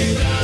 you.